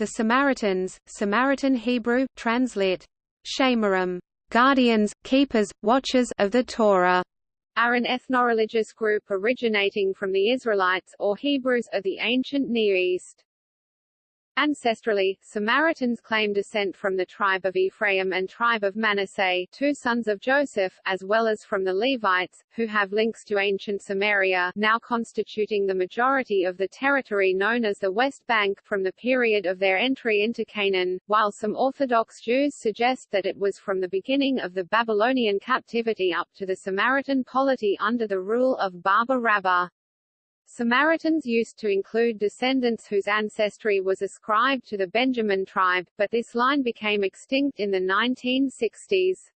The Samaritans, Samaritan Hebrew, translit. Shamarim, guardians, keepers, watchers of the Torah, are an ethnoreligious group originating from the Israelites or Hebrews of the ancient Near East. Ancestrally, Samaritans claim descent from the tribe of Ephraim and tribe of Manasseh, two sons of Joseph, as well as from the Levites, who have links to ancient Samaria, now constituting the majority of the territory known as the West Bank, from the period of their entry into Canaan, while some Orthodox Jews suggest that it was from the beginning of the Babylonian captivity up to the Samaritan polity under the rule of Baba Rabba. Samaritans used to include descendants whose ancestry was ascribed to the Benjamin tribe, but this line became extinct in the 1960s.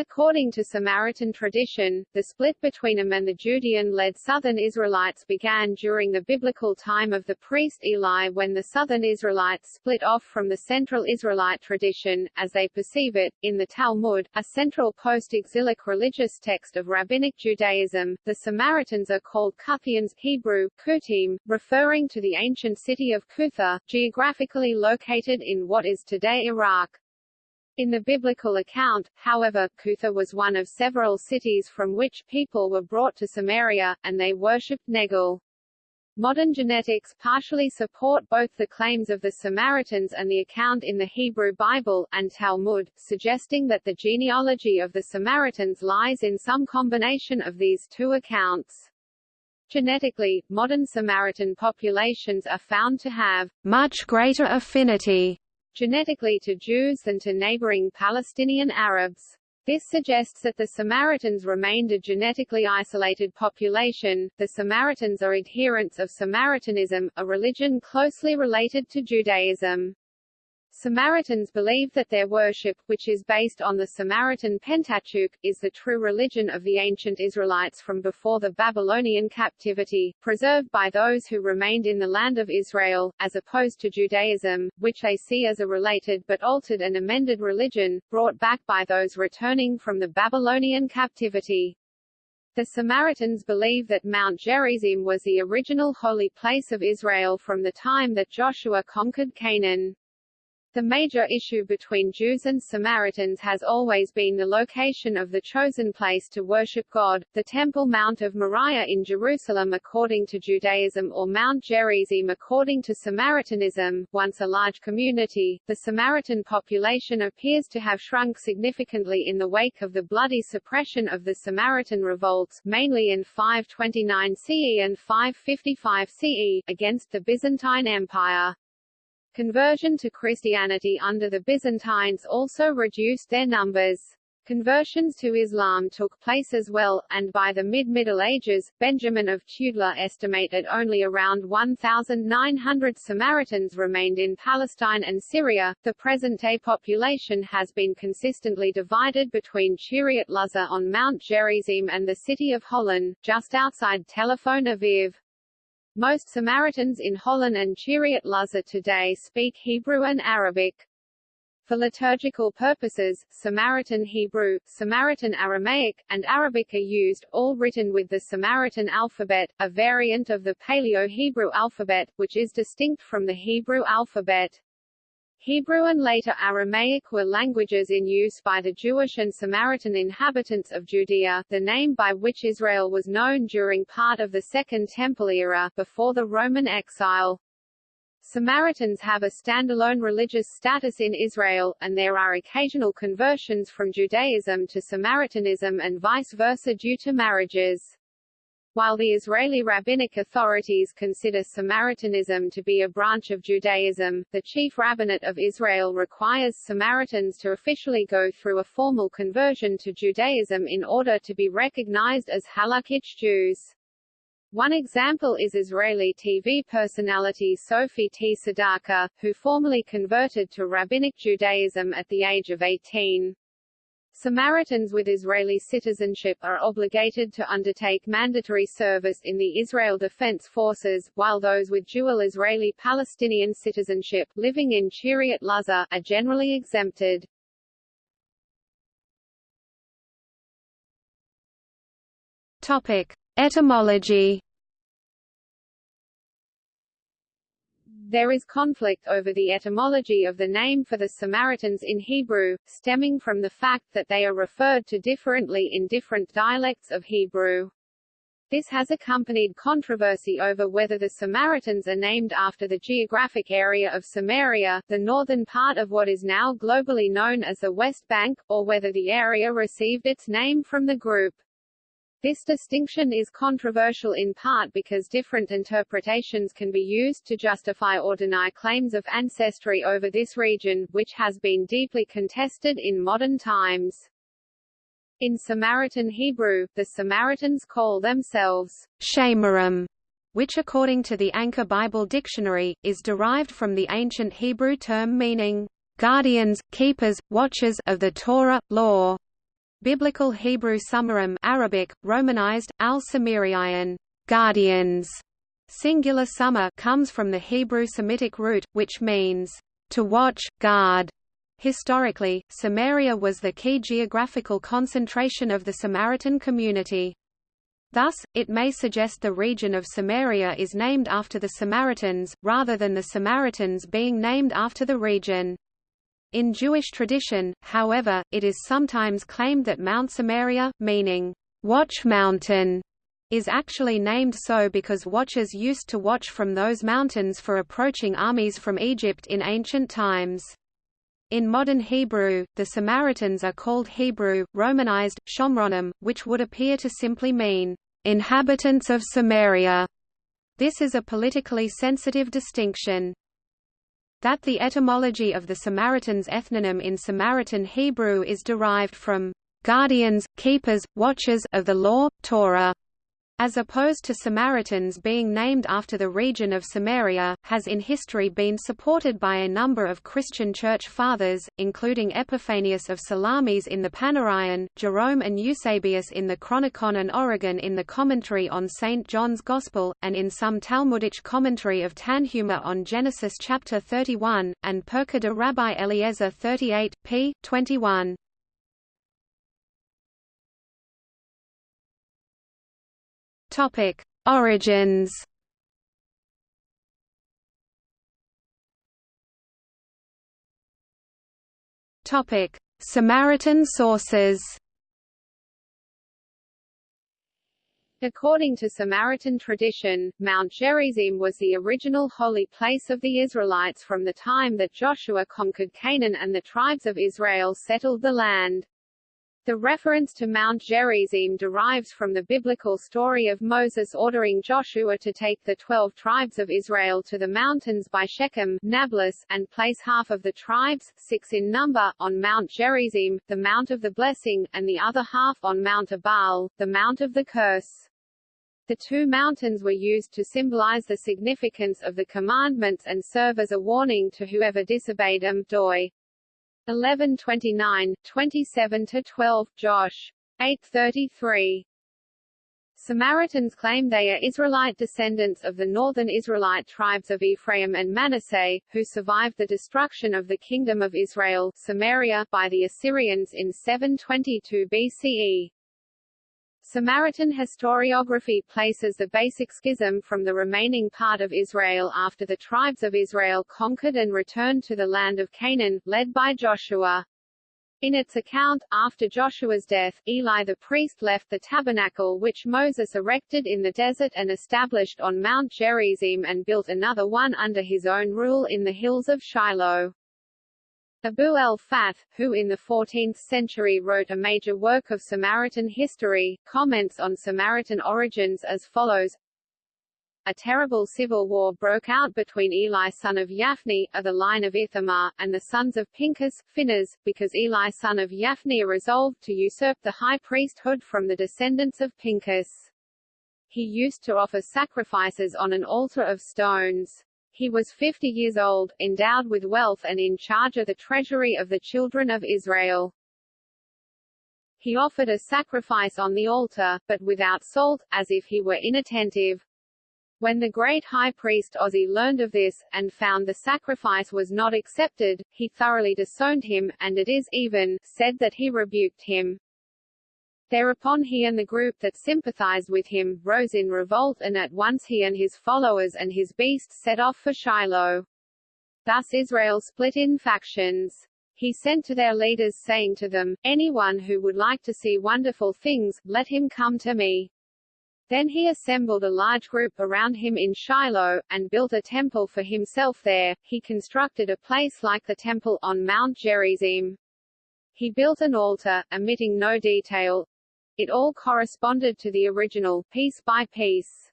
According to Samaritan tradition, the split between them and the Judean-led southern Israelites began during the biblical time of the priest Eli when the southern Israelites split off from the central Israelite tradition, as they perceive it, in the Talmud, a central post-exilic religious text of Rabbinic Judaism. The Samaritans are called Kuthians Hebrew, Kutim, referring to the ancient city of Kutha, geographically located in what is today Iraq. In the biblical account, however, Kutha was one of several cities from which people were brought to Samaria, and they worshipped Nergal. Modern genetics partially support both the claims of the Samaritans and the account in the Hebrew Bible, and Talmud, suggesting that the genealogy of the Samaritans lies in some combination of these two accounts. Genetically, modern Samaritan populations are found to have much greater affinity genetically to Jews than to neighboring Palestinian Arabs. This suggests that the Samaritans remained a genetically isolated population. The Samaritans are adherents of Samaritanism, a religion closely related to Judaism. Samaritans believe that their worship, which is based on the Samaritan Pentateuch, is the true religion of the ancient Israelites from before the Babylonian captivity, preserved by those who remained in the land of Israel, as opposed to Judaism, which they see as a related but altered and amended religion, brought back by those returning from the Babylonian captivity. The Samaritans believe that Mount Gerizim was the original holy place of Israel from the time that Joshua conquered Canaan. The major issue between Jews and Samaritans has always been the location of the chosen place to worship God, the Temple Mount of Moriah in Jerusalem according to Judaism or Mount Gerizim according to Samaritanism. Once a large community, the Samaritan population appears to have shrunk significantly in the wake of the bloody suppression of the Samaritan revolts, mainly in 529 CE and 555 CE, against the Byzantine Empire. Conversion to Christianity under the Byzantines also reduced their numbers. Conversions to Islam took place as well, and by the mid-Middle Ages, Benjamin of Tudela estimated only around 1,900 Samaritans remained in Palestine and Syria. The present-day population has been consistently divided between Kiryat Luza on Mount Gerizim and the city of Holon, just outside Tel Aviv. Most Samaritans in Holon and Kiryat Luza today speak Hebrew and Arabic. For liturgical purposes, Samaritan Hebrew, Samaritan Aramaic, and Arabic are used, all written with the Samaritan alphabet, a variant of the Paleo-Hebrew alphabet, which is distinct from the Hebrew alphabet. Hebrew and later Aramaic were languages in use by the Jewish and Samaritan inhabitants of Judea, the name by which Israel was known during part of the Second Temple era, before the Roman exile. Samaritans have a standalone religious status in Israel, and there are occasional conversions from Judaism to Samaritanism and vice versa due to marriages. While the Israeli rabbinic authorities consider Samaritanism to be a branch of Judaism, the chief rabbinate of Israel requires Samaritans to officially go through a formal conversion to Judaism in order to be recognized as halakhic Jews. One example is Israeli TV personality Sofi Tsedaka, who formally converted to Rabbinic Judaism at the age of 18. Samaritans with Israeli citizenship are obligated to undertake mandatory service in the Israel Defense Forces, while those with dual Israeli-Palestinian citizenship, living in Kiryat Luza, are generally exempted. Topic. Etymology There is conflict over the etymology of the name for the Samaritans in Hebrew, stemming from the fact that they are referred to differently in different dialects of Hebrew. This has accompanied controversy over whether the Samaritans are named after the geographic area of Samaria, the northern part of what is now globally known as the West Bank, or whether the area received its name from the group. This distinction is controversial in part because different interpretations can be used to justify or deny claims of ancestry over this region, which has been deeply contested in modern times. In Samaritan Hebrew, the Samaritans call themselves Shemarim, which according to the Anchor Bible Dictionary, is derived from the ancient Hebrew term meaning, guardians, keepers, watchers of the Torah, law. Biblical Hebrew Samarim Arabic, Romanized, al-Samiriyan, guardians. Singular summer comes from the Hebrew Semitic root, which means, to watch, guard. Historically, Samaria was the key geographical concentration of the Samaritan community. Thus, it may suggest the region of Samaria is named after the Samaritans, rather than the Samaritans being named after the region. In Jewish tradition, however, it is sometimes claimed that Mount Samaria, meaning, Watch Mountain, is actually named so because watchers used to watch from those mountains for approaching armies from Egypt in ancient times. In modern Hebrew, the Samaritans are called Hebrew, Romanized, Shomronim, which would appear to simply mean, inhabitants of Samaria. This is a politically sensitive distinction. That the etymology of the Samaritans' ethnonym in Samaritan Hebrew is derived from guardians, keepers, watchers of the law, Torah, as opposed to Samaritans being named after the region of Samaria, has in history been supported by a number of Christian church fathers, including Epiphanius of Salamis in the Panarion, Jerome and Eusebius in the Chronicon and Origen in the commentary on St. John's Gospel, and in some Talmudic commentary of Tanhuma on Genesis chapter 31, and Pirkei de Rabbi Eliezer 38, p. 21. Topic: Origins. Topic: Samaritan sources. According to Samaritan tradition, Mount Gerizim was the original holy place of the Israelites from the time that Joshua conquered Canaan and the tribes of Israel settled the land. The reference to Mount Gerizim derives from the biblical story of Moses ordering Joshua to take the twelve tribes of Israel to the mountains by Shechem Nablus, and place half of the tribes, six in number, on Mount Gerizim, the Mount of the Blessing, and the other half on Mount Ebal, the Mount of the Curse. The two mountains were used to symbolize the significance of the commandments and serve as a warning to whoever disobeyed them. Doi 1129, 27–12, Josh. 833. Samaritans claim they are Israelite descendants of the northern Israelite tribes of Ephraim and Manasseh, who survived the destruction of the Kingdom of Israel Samaria by the Assyrians in 722 BCE. Samaritan historiography places the basic schism from the remaining part of Israel after the tribes of Israel conquered and returned to the land of Canaan, led by Joshua. In its account, after Joshua's death, Eli the priest left the tabernacle which Moses erected in the desert and established on Mount Gerizim and built another one under his own rule in the hills of Shiloh. Abu el-Fath, who in the 14th century wrote a major work of Samaritan history, comments on Samaritan origins as follows a terrible civil war broke out between Eli son of Yaphni, of the line of Ithamar, and the sons of Pinchas, Phinehas, because Eli son of Yaphni resolved to usurp the high priesthood from the descendants of Pinchas. He used to offer sacrifices on an altar of stones. He was 50 years old, endowed with wealth and in charge of the treasury of the children of Israel. He offered a sacrifice on the altar, but without salt, as if he were inattentive. When the great high priest Ozzi learned of this, and found the sacrifice was not accepted, he thoroughly disowned him, and it is even, said that he rebuked him. Thereupon he and the group that sympathized with him, rose in revolt and at once he and his followers and his beasts set off for Shiloh. Thus Israel split in factions. He sent to their leaders saying to them, Anyone who would like to see wonderful things, let him come to me. Then he assembled a large group around him in Shiloh, and built a temple for himself there. He constructed a place like the temple on Mount Gerizim. He built an altar, omitting no detail. It all corresponded to the original, piece by piece.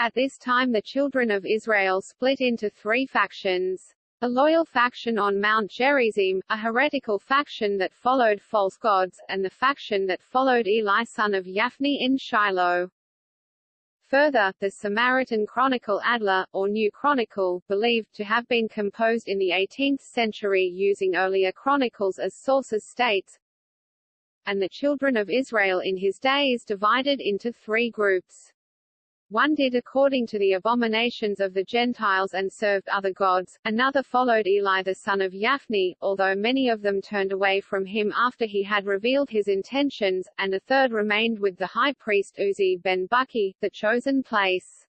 At this time the children of Israel split into three factions. A loyal faction on Mount Gerizim, a heretical faction that followed false gods, and the faction that followed Eli son of Yaphni in Shiloh. Further, the Samaritan Chronicle Adler, or New Chronicle, believed to have been composed in the 18th century using earlier chronicles as sources states, and the children of Israel in his day is divided into three groups. One did according to the abominations of the Gentiles and served other gods, another followed Eli the son of Yaphni, although many of them turned away from him after he had revealed his intentions, and a third remained with the high priest Uzi ben Buki, the chosen place.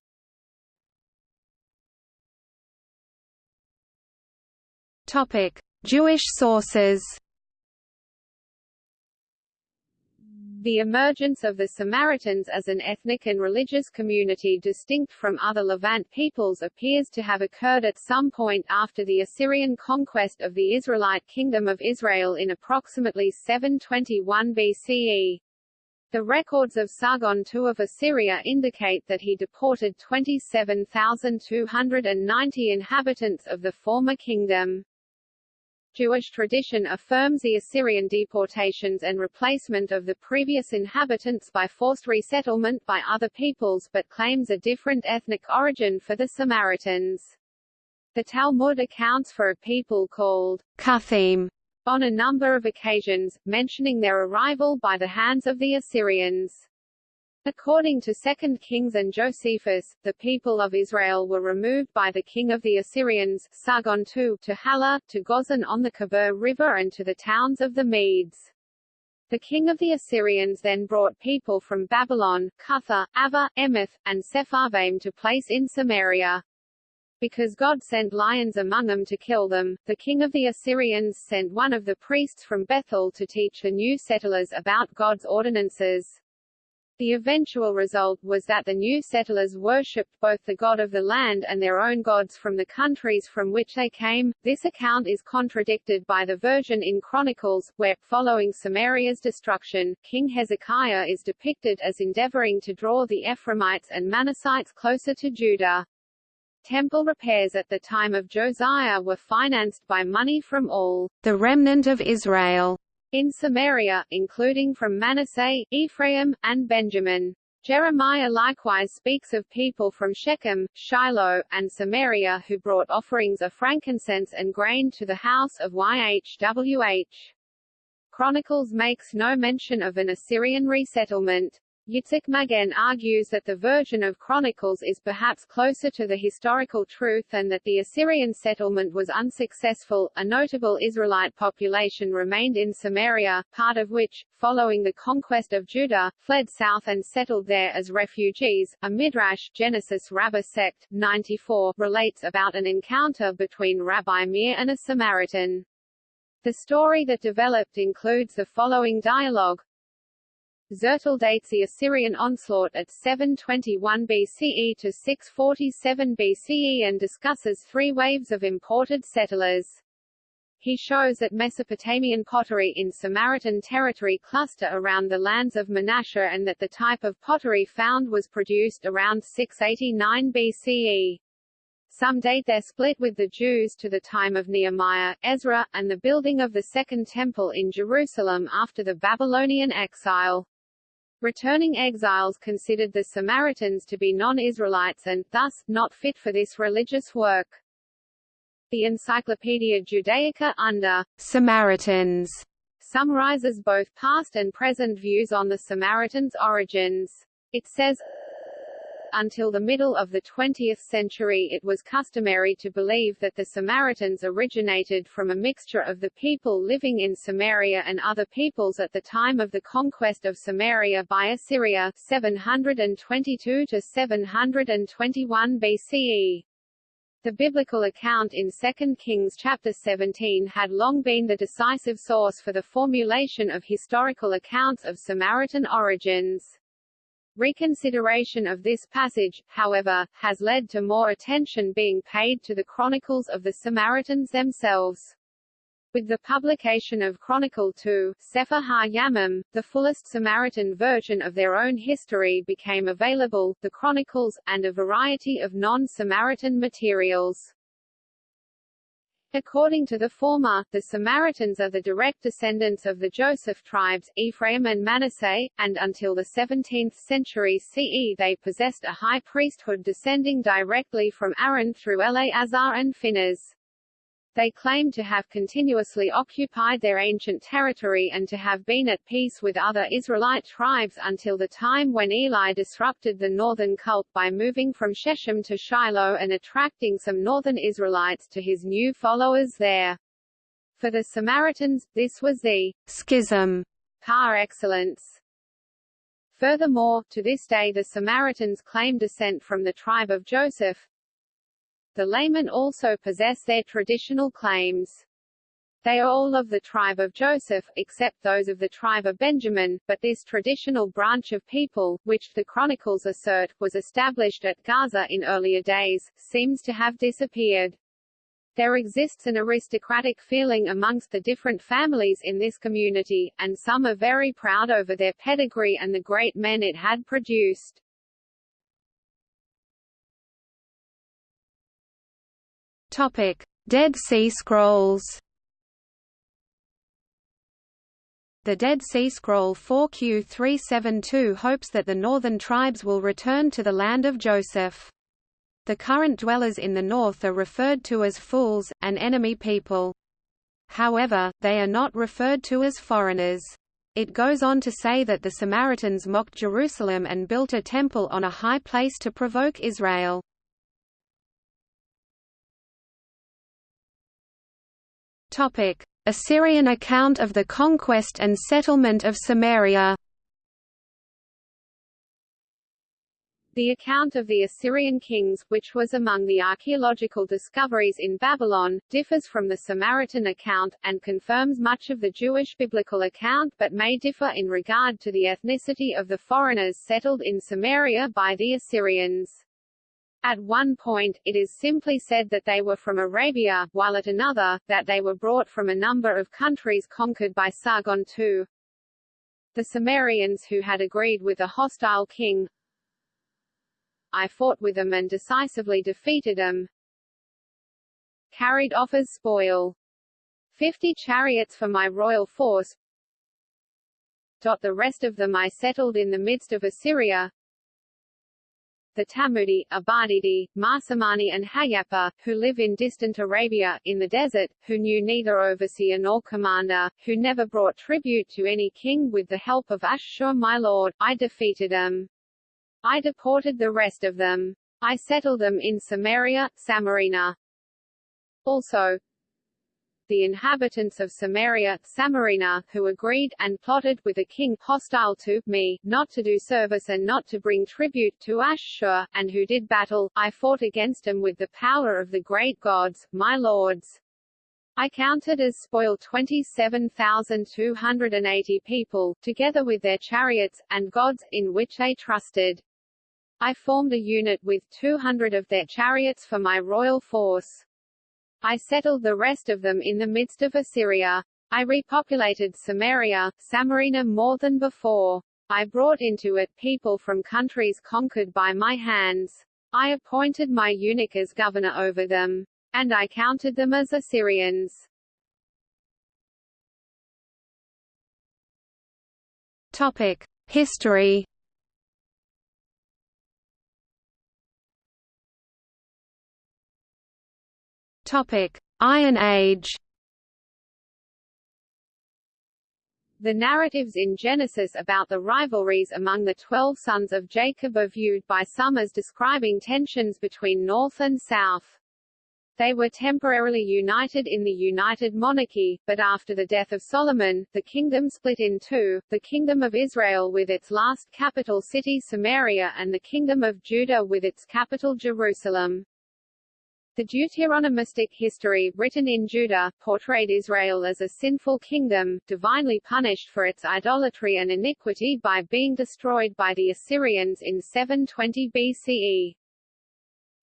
Topic: Jewish sources. The emergence of the Samaritans as an ethnic and religious community distinct from other Levant peoples appears to have occurred at some point after the Assyrian conquest of the Israelite Kingdom of Israel in approximately 721 BCE. The records of Sargon II of Assyria indicate that he deported 27,290 inhabitants of the former kingdom. Jewish tradition affirms the Assyrian deportations and replacement of the previous inhabitants by forced resettlement by other peoples but claims a different ethnic origin for the Samaritans. The Talmud accounts for a people called Cuthim on a number of occasions, mentioning their arrival by the hands of the Assyrians. According to 2 Kings and Josephus, the people of Israel were removed by the king of the Assyrians, Sargon II, to Hala, to Gozan on the Khabur River and to the towns of the Medes. The king of the Assyrians then brought people from Babylon, Cutha, Ava, Emeth, and Sepharvaim to place in Samaria. Because God sent lions among them to kill them, the king of the Assyrians sent one of the priests from Bethel to teach the new settlers about God's ordinances. The eventual result was that the new settlers worshipped both the god of the land and their own gods from the countries from which they came. This account is contradicted by the version in Chronicles, where, following Samaria's destruction, King Hezekiah is depicted as endeavoring to draw the Ephraimites and Manassites closer to Judah. Temple repairs at the time of Josiah were financed by money from all the remnant of Israel in Samaria, including from Manasseh, Ephraim, and Benjamin. Jeremiah likewise speaks of people from Shechem, Shiloh, and Samaria who brought offerings of frankincense and grain to the house of YHWH. Chronicles makes no mention of an Assyrian resettlement. Yitzhak Magen argues that the version of Chronicles is perhaps closer to the historical truth and that the Assyrian settlement was unsuccessful. A notable Israelite population remained in Samaria, part of which, following the conquest of Judah, fled south and settled there as refugees. A Midrash Genesis Rabbah sect, 94, relates about an encounter between Rabbi Meir and a Samaritan. The story that developed includes the following dialogue, Zertal dates the Assyrian onslaught at 721 BCE to 647 BCE and discusses three waves of imported settlers. He shows that Mesopotamian pottery in Samaritan territory cluster around the lands of Manasseh and that the type of pottery found was produced around 689 BCE. Some date their split with the Jews to the time of Nehemiah, Ezra, and the building of the Second Temple in Jerusalem after the Babylonian exile. Returning exiles considered the Samaritans to be non-Israelites and, thus, not fit for this religious work. The Encyclopaedia Judaica under Samaritans summarizes both past and present views on the Samaritans' origins. It says, until the middle of the 20th century it was customary to believe that the Samaritans originated from a mixture of the people living in Samaria and other peoples at the time of the conquest of Samaria by Assyria 722 to 721 BCE. The biblical account in 2 Kings chapter 17 had long been the decisive source for the formulation of historical accounts of Samaritan origins. Reconsideration of this passage, however, has led to more attention being paid to the chronicles of the Samaritans themselves. With the publication of Chronicle 2, Sefer HaYamim, the fullest Samaritan version of their own history became available, the Chronicles, and a variety of non-Samaritan materials. According to the former, the Samaritans are the direct descendants of the Joseph tribes, Ephraim and Manasseh, and until the 17th century CE they possessed a high priesthood descending directly from Aaron through Eleazar and Phinehas. They claim to have continuously occupied their ancient territory and to have been at peace with other Israelite tribes until the time when Eli disrupted the northern cult by moving from Shechem to Shiloh and attracting some northern Israelites to his new followers there. For the Samaritans, this was the schism par excellence. Furthermore, to this day the Samaritans claim descent from the tribe of Joseph, the laymen also possess their traditional claims. They are all of the tribe of Joseph, except those of the tribe of Benjamin, but this traditional branch of people, which the chronicles assert, was established at Gaza in earlier days, seems to have disappeared. There exists an aristocratic feeling amongst the different families in this community, and some are very proud over their pedigree and the great men it had produced. Topic: Dead Sea Scrolls. The Dead Sea Scroll 4Q372 hopes that the northern tribes will return to the land of Joseph. The current dwellers in the north are referred to as fools, an enemy people. However, they are not referred to as foreigners. It goes on to say that the Samaritans mocked Jerusalem and built a temple on a high place to provoke Israel. Assyrian account of the conquest and settlement of Samaria. The account of the Assyrian kings, which was among the archaeological discoveries in Babylon, differs from the Samaritan account, and confirms much of the Jewish biblical account but may differ in regard to the ethnicity of the foreigners settled in Samaria by the Assyrians. At one point, it is simply said that they were from Arabia, while at another, that they were brought from a number of countries conquered by Sargon II. The Samarians who had agreed with a hostile king I fought with them and decisively defeated them carried off as spoil. Fifty chariots for my royal force. The rest of them I settled in the midst of Assyria the Tamudi, Abadidi, Marsamani and Hayapa, who live in distant Arabia, in the desert, who knew neither overseer nor commander, who never brought tribute to any king with the help of Ashur my lord, I defeated them. I deported the rest of them. I settled them in Samaria, Samarina. Also, the inhabitants of Samaria, Samarina, who agreed, and plotted with a king hostile to me, not to do service and not to bring tribute to Ashur, and who did battle, I fought against them with the power of the great gods, my lords. I counted as spoil 27,280 people, together with their chariots, and gods, in which they trusted. I formed a unit with 200 of their chariots for my royal force. I settled the rest of them in the midst of Assyria. I repopulated Samaria, Samarina more than before. I brought into it people from countries conquered by my hands. I appointed my eunuch as governor over them. And I counted them as Assyrians. Topic: History Topic: Iron Age. The narratives in Genesis about the rivalries among the twelve sons of Jacob are viewed by some as describing tensions between North and South. They were temporarily united in the United Monarchy, but after the death of Solomon, the kingdom split in two, the Kingdom of Israel with its last capital city Samaria and the Kingdom of Judah with its capital Jerusalem. The Deuteronomistic history, written in Judah, portrayed Israel as a sinful kingdom, divinely punished for its idolatry and iniquity by being destroyed by the Assyrians in 720 BCE.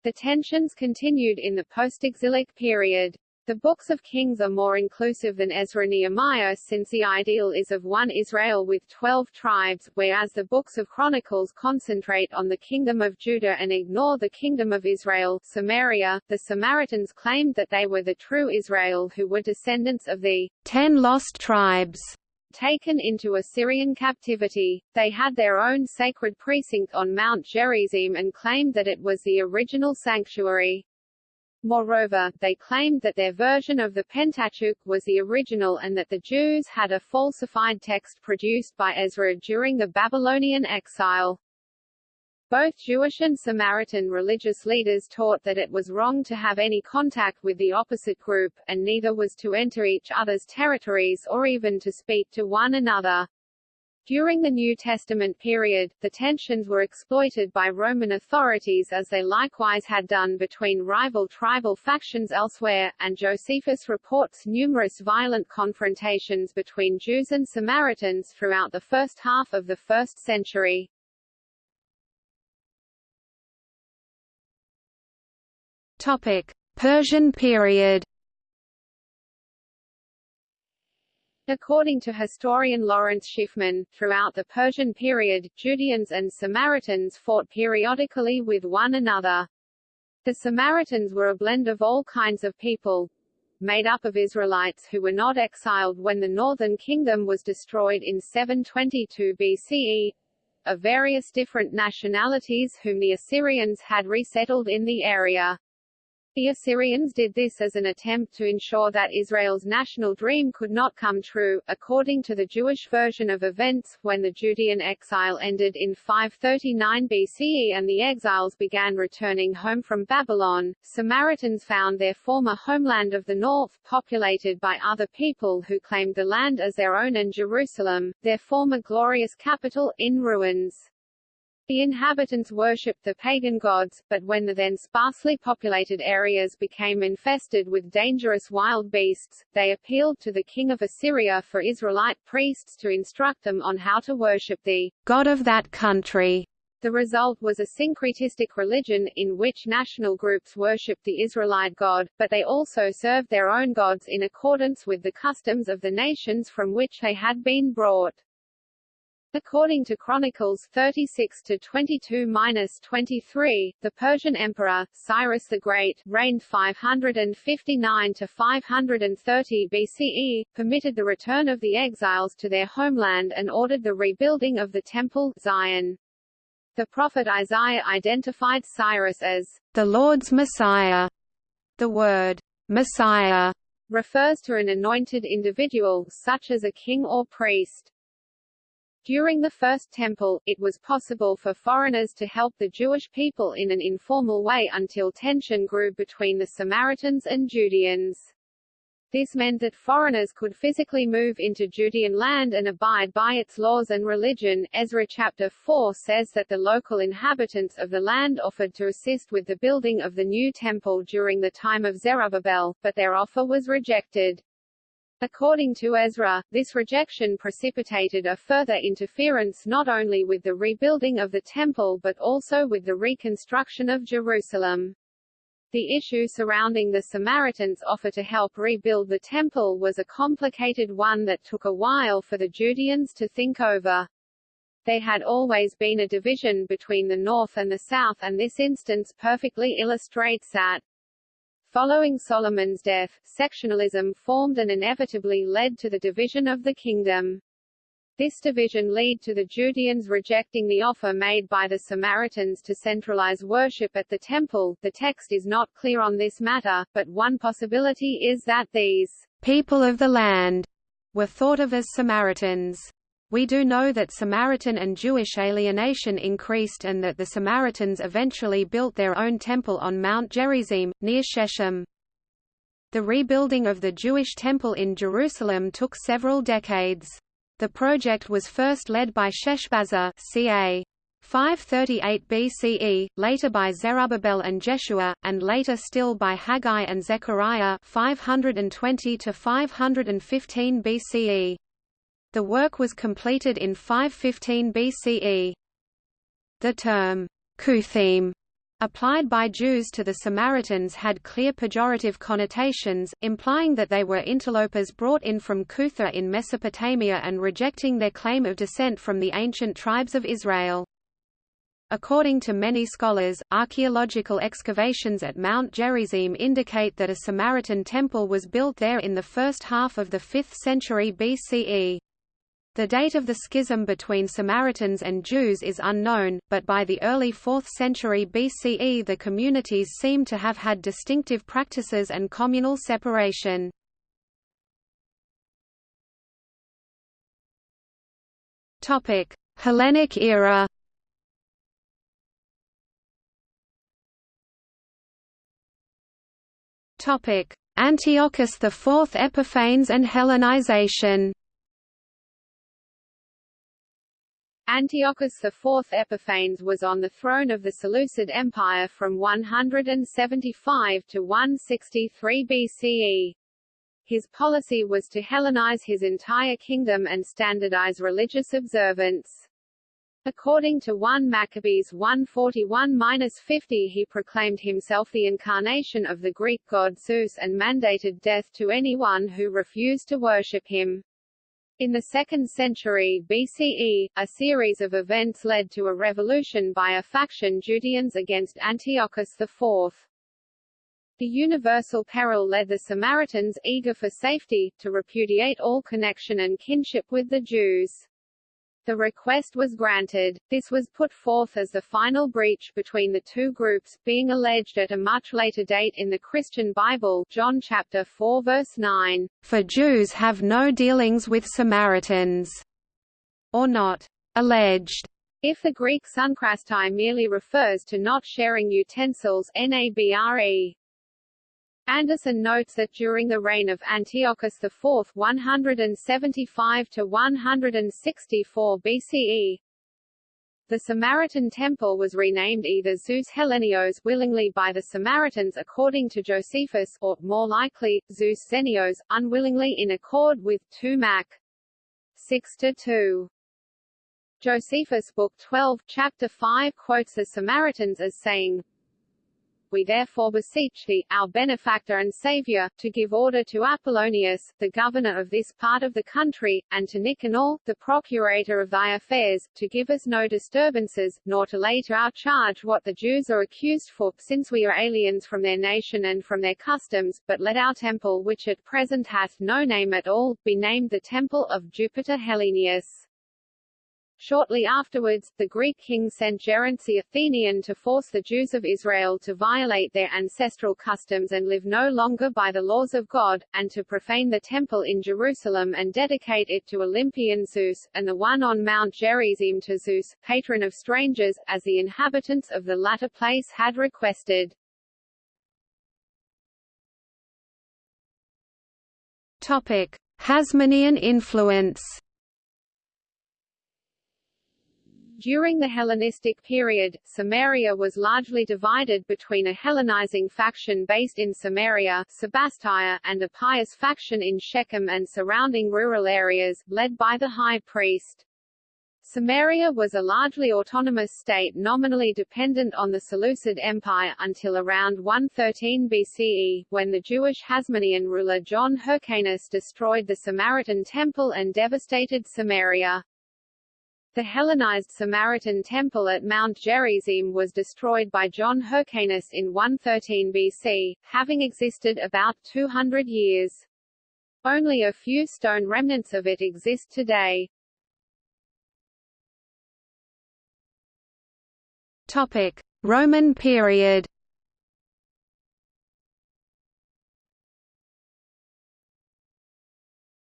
The tensions continued in the post-exilic period. The books of Kings are more inclusive than Ezra Nehemiah since the ideal is of one Israel with twelve tribes, whereas the books of Chronicles concentrate on the kingdom of Judah and ignore the kingdom of Israel Samaria. The Samaritans claimed that they were the true Israel who were descendants of the ten lost tribes taken into Assyrian captivity. They had their own sacred precinct on Mount Gerizim and claimed that it was the original sanctuary. Moreover, they claimed that their version of the Pentateuch was the original and that the Jews had a falsified text produced by Ezra during the Babylonian exile. Both Jewish and Samaritan religious leaders taught that it was wrong to have any contact with the opposite group, and neither was to enter each other's territories or even to speak to one another. During the New Testament period, the tensions were exploited by Roman authorities as they likewise had done between rival tribal factions elsewhere, and Josephus reports numerous violent confrontations between Jews and Samaritans throughout the first half of the first century. Topic: Persian period According to historian Lawrence Schiffman, throughout the Persian period, Judeans and Samaritans fought periodically with one another. The Samaritans were a blend of all kinds of people, made up of Israelites who were not exiled when the northern kingdom was destroyed in 722 BCE, of various different nationalities whom the Assyrians had resettled in the area. The Assyrians did this as an attempt to ensure that Israel's national dream could not come true. According to the Jewish version of events, when the Judean exile ended in 539 BCE and the exiles began returning home from Babylon, Samaritans found their former homeland of the north populated by other people who claimed the land as their own and Jerusalem, their former glorious capital, in ruins. The inhabitants worshipped the pagan gods, but when the then sparsely populated areas became infested with dangerous wild beasts, they appealed to the king of Assyria for Israelite priests to instruct them on how to worship the god of that country. The result was a syncretistic religion, in which national groups worshipped the Israelite god, but they also served their own gods in accordance with the customs of the nations from which they had been brought. According to Chronicles 36 to 22-23, the Persian emperor Cyrus the Great reigned 559 to 530 BCE, permitted the return of the exiles to their homeland and ordered the rebuilding of the temple Zion. The prophet Isaiah identified Cyrus as the Lord's Messiah. The word Messiah refers to an anointed individual such as a king or priest. During the First Temple, it was possible for foreigners to help the Jewish people in an informal way until tension grew between the Samaritans and Judeans. This meant that foreigners could physically move into Judean land and abide by its laws and religion. Ezra chapter 4 says that the local inhabitants of the land offered to assist with the building of the new temple during the time of Zerubbabel, but their offer was rejected. According to Ezra, this rejection precipitated a further interference not only with the rebuilding of the temple but also with the reconstruction of Jerusalem. The issue surrounding the Samaritans' offer to help rebuild the temple was a complicated one that took a while for the Judeans to think over. There had always been a division between the north and the south and this instance perfectly illustrates that. Following Solomon's death, sectionalism formed and inevitably led to the division of the kingdom. This division led to the Judeans rejecting the offer made by the Samaritans to centralize worship at the temple. The text is not clear on this matter, but one possibility is that these people of the land were thought of as Samaritans. We do know that Samaritan and Jewish alienation increased and that the Samaritans eventually built their own temple on Mount Gerizim, near Shechem. The rebuilding of the Jewish temple in Jerusalem took several decades. The project was first led by Sheshbazzar ca. 538 BCE, later by Zerubbabel and Jeshua, and later still by Haggai and Zechariah 520 to 515 BCE. The work was completed in 515 BCE. The term Cuthim applied by Jews to the Samaritans had clear pejorative connotations, implying that they were interlopers brought in from Kutha in Mesopotamia and rejecting their claim of descent from the ancient tribes of Israel. According to many scholars, archaeological excavations at Mount Gerizim indicate that a Samaritan temple was built there in the first half of the 5th century BCE. The date of the schism between Samaritans and Jews is unknown, but by the early 4th century BCE the communities seem to have had distinctive practices and communal separation. Hellenic era Antiochus IV Epiphanes and Hellenization Antiochus IV Epiphanes was on the throne of the Seleucid Empire from 175 to 163 BCE. His policy was to Hellenize his entire kingdom and standardize religious observance. According to 1 Maccabees 141-50 he proclaimed himself the incarnation of the Greek god Zeus and mandated death to anyone who refused to worship him. In the 2nd century BCE, a series of events led to a revolution by a faction Judeans against Antiochus IV. The universal peril led the Samaritans, eager for safety, to repudiate all connection and kinship with the Jews. The request was granted. This was put forth as the final breach between the two groups, being alleged at a much later date in the Christian Bible John chapter 4 verse 9, "For Jews have no dealings with Samaritans," or not alleged. If the Greek sunkrastai merely refers to not sharing utensils nabre, Anderson notes that during the reign of Antiochus IV 175 to 164 BCE, the Samaritan temple was renamed either Zeus Hellenios willingly by the Samaritans according to Josephus or, more likely, Zeus Xenios, unwillingly in accord with 2 Mac. 6–2. Josephus Book 12, Chapter 5 quotes the Samaritans as saying, we therefore beseech thee, our benefactor and saviour, to give order to Apollonius, the governor of this part of the country, and to Nicanor, the procurator of thy affairs, to give us no disturbances, nor to lay to our charge what the Jews are accused for, since we are aliens from their nation and from their customs, but let our temple which at present hath no name at all, be named the temple of Jupiter Hellenius. Shortly afterwards, the Greek king sent Geronte the Athenian to force the Jews of Israel to violate their ancestral customs and live no longer by the laws of God, and to profane the temple in Jerusalem and dedicate it to Olympian Zeus, and the one on Mount Gerizim to Zeus, patron of strangers, as the inhabitants of the latter place had requested. Topic: Hasmonean influence During the Hellenistic period, Samaria was largely divided between a Hellenizing faction based in Samaria Sebastia, and a pious faction in Shechem and surrounding rural areas, led by the high priest. Samaria was a largely autonomous state nominally dependent on the Seleucid Empire until around 113 BCE, when the Jewish Hasmonean ruler John Hyrcanus destroyed the Samaritan temple and devastated Samaria. The Hellenized Samaritan temple at Mount Gerizim was destroyed by John Hyrcanus in 113 BC, having existed about 200 years. Only a few stone remnants of it exist today. Topic: Roman period.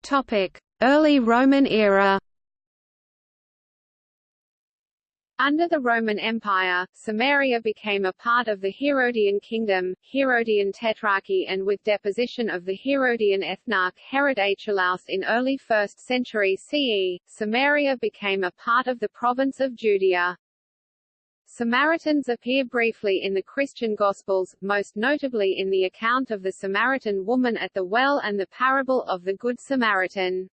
Topic: Early Roman era Under the Roman Empire, Samaria became a part of the Herodian kingdom, Herodian Tetrarchy and with deposition of the Herodian ethnarch Herod Archelaus in early 1st century CE, Samaria became a part of the province of Judea. Samaritans appear briefly in the Christian Gospels, most notably in the account of the Samaritan woman at the well and the parable of the Good Samaritan.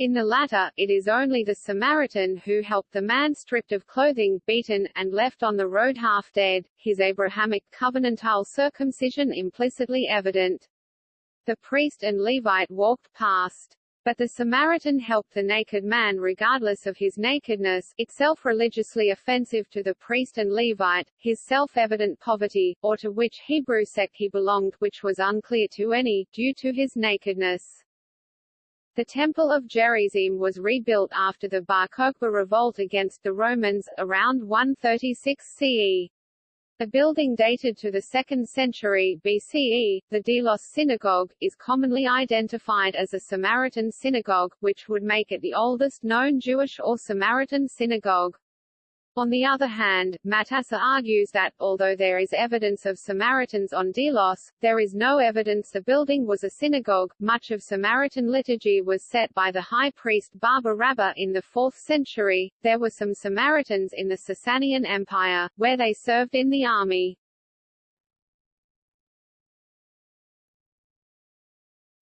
In the latter, it is only the Samaritan who helped the man stripped of clothing, beaten, and left on the road half dead, his Abrahamic covenantal circumcision implicitly evident. The priest and Levite walked past. But the Samaritan helped the naked man regardless of his nakedness, itself religiously offensive to the priest and Levite, his self-evident poverty, or to which Hebrew sect he belonged which was unclear to any, due to his nakedness. The Temple of Gerizim was rebuilt after the Bar Kokhba revolt against the Romans, around 136 CE. A building dated to the 2nd century BCE, the Delos Synagogue, is commonly identified as a Samaritan synagogue, which would make it the oldest known Jewish or Samaritan synagogue. On the other hand, Matassa argues that, although there is evidence of Samaritans on Delos, there is no evidence the building was a synagogue. Much of Samaritan liturgy was set by the high priest Baba Rabba in the 4th century. There were some Samaritans in the Sasanian Empire, where they served in the army.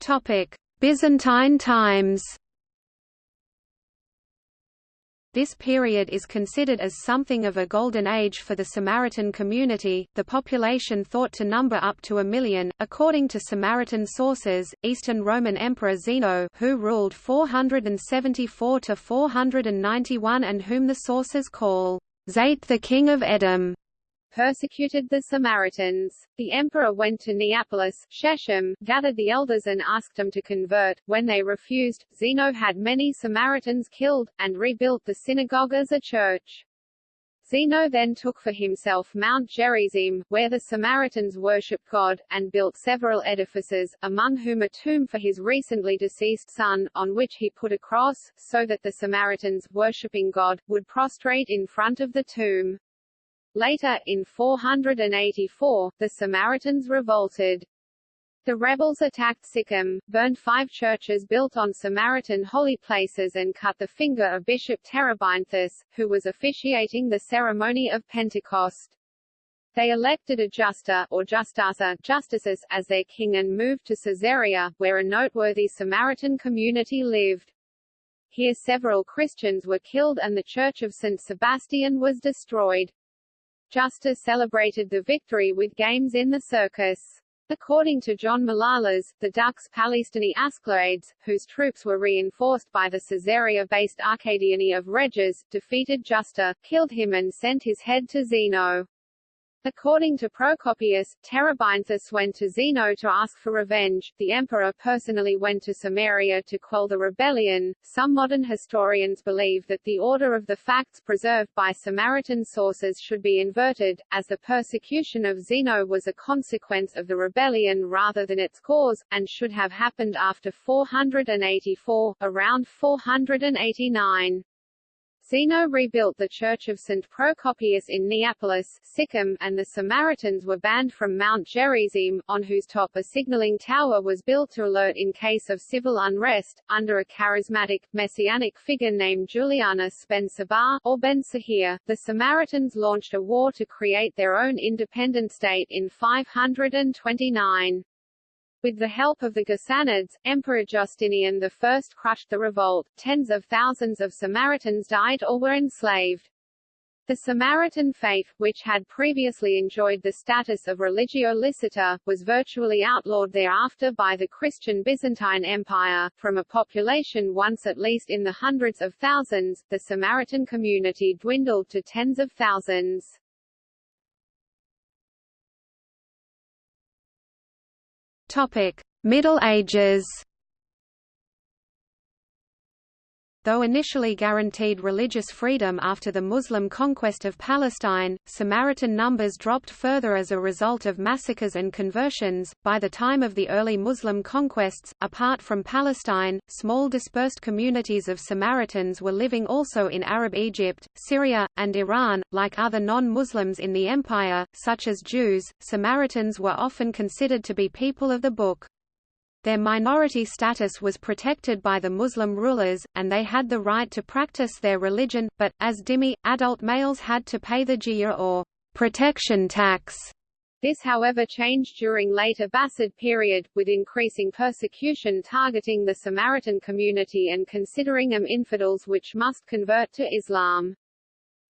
Topic: Byzantine times. This period is considered as something of a golden age for the Samaritan community, the population thought to number up to a million. According to Samaritan sources, Eastern Roman Emperor Zeno, who ruled 474 to 491 and whom the sources call Zate the king of Edom, persecuted the Samaritans. The emperor went to Neapolis, Shechem, gathered the elders and asked them to convert. When they refused, Zeno had many Samaritans killed, and rebuilt the synagogue as a church. Zeno then took for himself Mount Gerizim, where the Samaritans worshipped God, and built several edifices, among whom a tomb for his recently deceased son, on which he put a cross, so that the Samaritans, worshipping God, would prostrate in front of the tomb. Later, in 484, the Samaritans revolted. The rebels attacked Sichem, burned five churches built on Samaritan holy places and cut the finger of Bishop Terebinthus, who was officiating the ceremony of Pentecost. They elected a justa, or justasa, justices, as their king and moved to Caesarea, where a noteworthy Samaritan community lived. Here several Christians were killed and the church of St. Sebastian was destroyed. Justus celebrated the victory with games in the circus. According to John Malalas, the Dux Palestini Asclepiades, whose troops were reinforced by the Caesarea-based Arcadiani of Rheges, defeated Justa, killed him and sent his head to Zeno. According to Procopius, Terebinthus went to Zeno to ask for revenge. The emperor personally went to Samaria to quell the rebellion. Some modern historians believe that the order of the facts preserved by Samaritan sources should be inverted, as the persecution of Zeno was a consequence of the rebellion rather than its cause, and should have happened after 484, around 489. Zeno rebuilt the Church of St. Procopius in Neapolis, Sichem, and the Samaritans were banned from Mount Gerizim, on whose top a signaling tower was built to alert in case of civil unrest. Under a charismatic, messianic figure named Julianus Ben Sabar, or Ben Sahir, the Samaritans launched a war to create their own independent state in 529. With the help of the Ghassanids, Emperor Justinian I crushed the revolt, tens of thousands of Samaritans died or were enslaved. The Samaritan faith, which had previously enjoyed the status of religio licita, was virtually outlawed thereafter by the Christian Byzantine Empire. From a population once at least in the hundreds of thousands, the Samaritan community dwindled to tens of thousands. Topic: Middle Ages. Though initially guaranteed religious freedom after the Muslim conquest of Palestine, Samaritan numbers dropped further as a result of massacres and conversions. By the time of the early Muslim conquests, apart from Palestine, small dispersed communities of Samaritans were living also in Arab Egypt, Syria, and Iran. Like other non Muslims in the empire, such as Jews, Samaritans were often considered to be people of the book. Their minority status was protected by the Muslim rulers, and they had the right to practice their religion, but, as dhimmi, adult males had to pay the jizya or protection tax. This however changed during late Abbasid period, with increasing persecution targeting the Samaritan community and considering them infidels which must convert to Islam.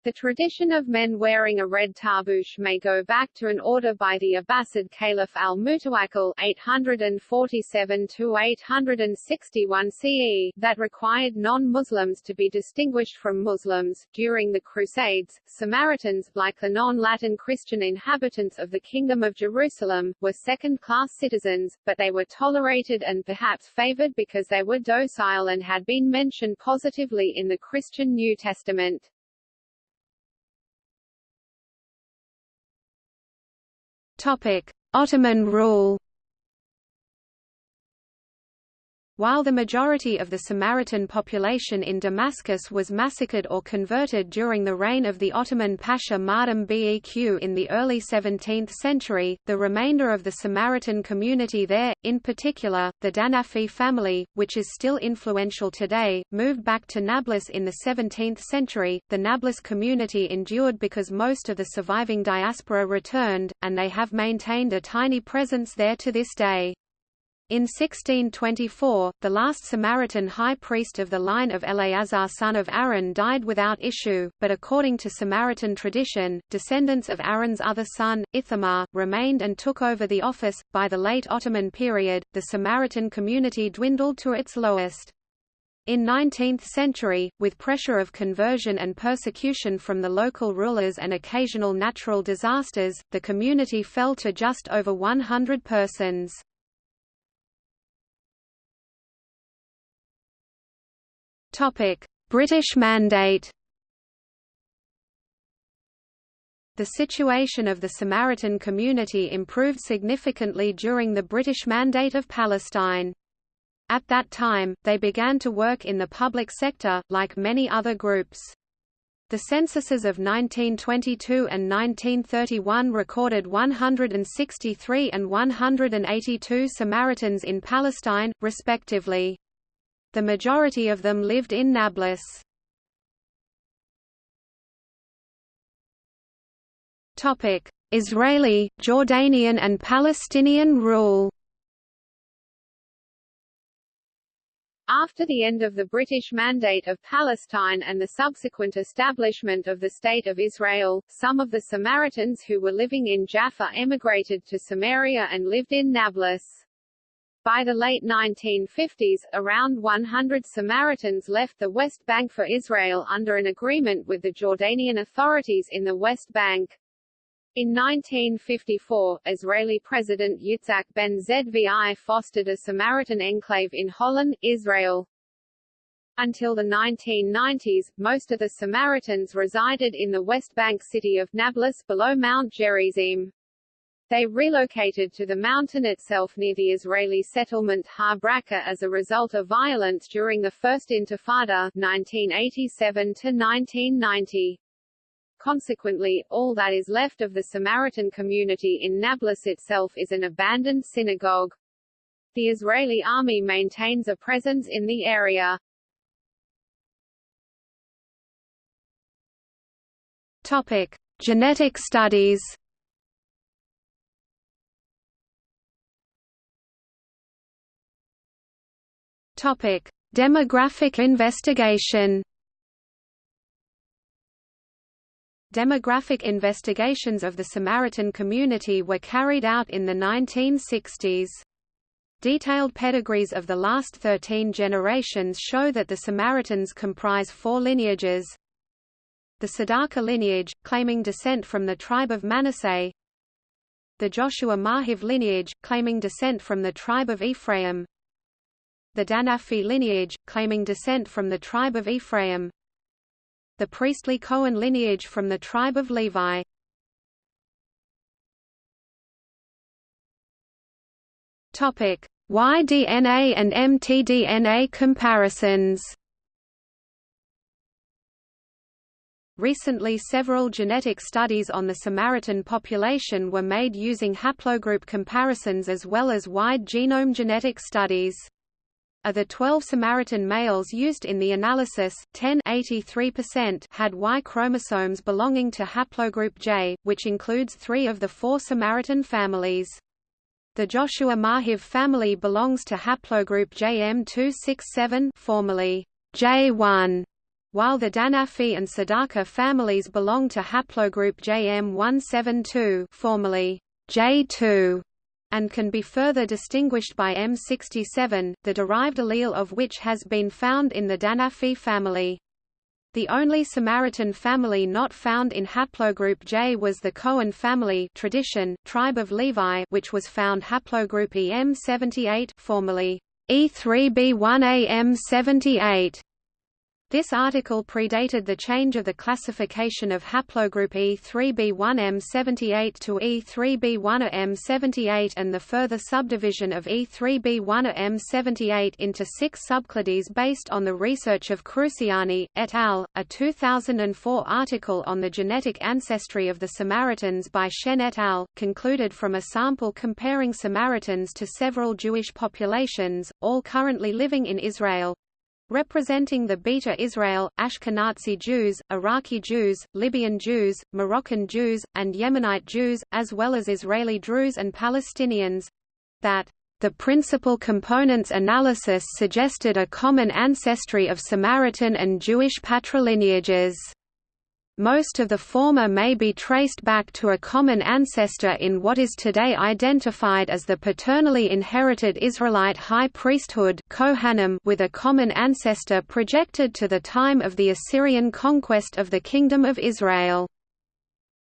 The tradition of men wearing a red tarbouch may go back to an order by the Abbasid Caliph al-Mutawakkil (847–861 CE) that required non-Muslims to be distinguished from Muslims. During the Crusades, Samaritans, like the non-Latin Christian inhabitants of the Kingdom of Jerusalem, were second-class citizens, but they were tolerated and perhaps favored because they were docile and had been mentioned positively in the Christian New Testament. Ottoman rule. While the majority of the Samaritan population in Damascus was massacred or converted during the reign of the Ottoman Pasha Mardam Beq in the early 17th century, the remainder of the Samaritan community there, in particular, the Danafi family, which is still influential today, moved back to Nablus in the 17th century. The Nablus community endured because most of the surviving diaspora returned, and they have maintained a tiny presence there to this day. In 1624, the last Samaritan high priest of the line of Eleazar son of Aaron died without issue, but according to Samaritan tradition, descendants of Aaron's other son, Ithamar, remained and took over the office. By the late Ottoman period, the Samaritan community dwindled to its lowest. In 19th century, with pressure of conversion and persecution from the local rulers and occasional natural disasters, the community fell to just over 100 persons. Topic: British Mandate. The situation of the Samaritan community improved significantly during the British Mandate of Palestine. At that time, they began to work in the public sector, like many other groups. The censuses of 1922 and 1931 recorded 163 and 182 Samaritans in Palestine, respectively. The majority of them lived in Nablus. Israeli, Jordanian and Palestinian rule After the end of the British Mandate of Palestine and the subsequent establishment of the State of Israel, some of the Samaritans who were living in Jaffa emigrated to Samaria and lived in Nablus. By the late 1950s, around 100 Samaritans left the West Bank for Israel under an agreement with the Jordanian authorities in the West Bank. In 1954, Israeli President Yitzhak Ben Zvi fostered a Samaritan enclave in Holon, Israel. Until the 1990s, most of the Samaritans resided in the West Bank city of Nablus below Mount Gerizim. They relocated to the mountain itself near the Israeli settlement Har Bracha as a result of violence during the First Intifada 1987–1990. Consequently, all that is left of the Samaritan community in Nablus itself is an abandoned synagogue. The Israeli army maintains a presence in the area. Topic: Genetic studies. Topic: Demographic investigation. Demographic investigations of the Samaritan community were carried out in the 1960s. Detailed pedigrees of the last 13 generations show that the Samaritans comprise four lineages. The Tsedakah lineage, claiming descent from the tribe of Manasseh. The Joshua Marhiv lineage, claiming descent from the tribe of Ephraim the Danafi lineage, claiming descent from the tribe of Ephraim the priestly Cohen lineage from the tribe of Levi Topic: Y-DNA and mtDNA comparisons. Recently several genetic studies on the Samaritan population were made using haplogroup comparisons as well as wide genome genetic studies. Of the 12 Samaritan males used in the analysis, 10 had Y chromosomes belonging to haplogroup J, which includes three of the four Samaritan families. The Joshua Marhiv family belongs to haplogroup JM267 formerly J1 while the Danafi and Tsedakah families belong to haplogroup JM172 formerly J2 and can be further distinguished by M67, the derived allele of which has been found in the Danafi family. The only Samaritan family not found in haplogroup J was the Cohen family tradition, tribe of Levi which was found haplogroup EM78 formerly E3B1AM78. This article predated the change of the classification of haplogroup E3b1m78 to E3b1m78 and the further subdivision of E3b1m78 into six subclades based on the research of Cruciani, et al. A 2004 article on the genetic ancestry of the Samaritans by Shen et al. concluded from a sample comparing Samaritans to several Jewish populations, all currently living in Israel, representing the Beta Israel, Ashkenazi Jews, Iraqi Jews, Libyan Jews, Moroccan Jews, and Yemenite Jews, as well as Israeli Druze and Palestinians, that the principal components analysis suggested a common ancestry of Samaritan and Jewish patrilineages. Most of the former may be traced back to a common ancestor in what is today identified as the paternally inherited Israelite high priesthood Kohanim with a common ancestor projected to the time of the Assyrian conquest of the Kingdom of Israel.